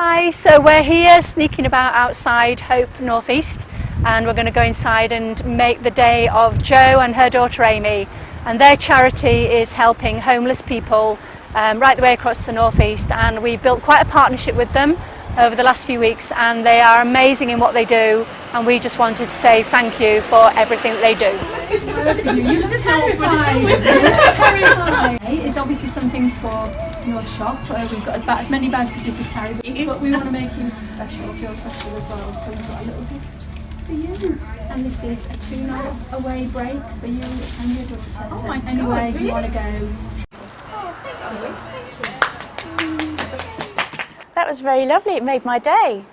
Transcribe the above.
Hi, so we're here sneaking about outside Hope Northeast and we're going to go inside and make the day of Joe and her daughter Amy. And their charity is helping homeless people um, right the way across the northeast and we built quite a partnership with them. Over the last few weeks and they are amazing in what they do and we just wanted to say thank you for everything that they do. You're terrified. terrified. It's obviously some things for your shop. Uh, we've got about as many bags as we can carry, but we want to make you special, feel special as well. So we've got a little gift for you. And this is a two-night away break for you and your daughter. Oh my Anywhere God, you want to go. Was very lovely. It made my day.